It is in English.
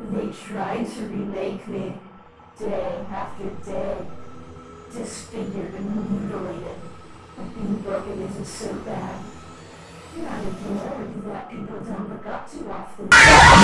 They tried to remake me, day after day, disfigured and mutilated. But being broken isn't so bad. Not a glory that people don't look up to often.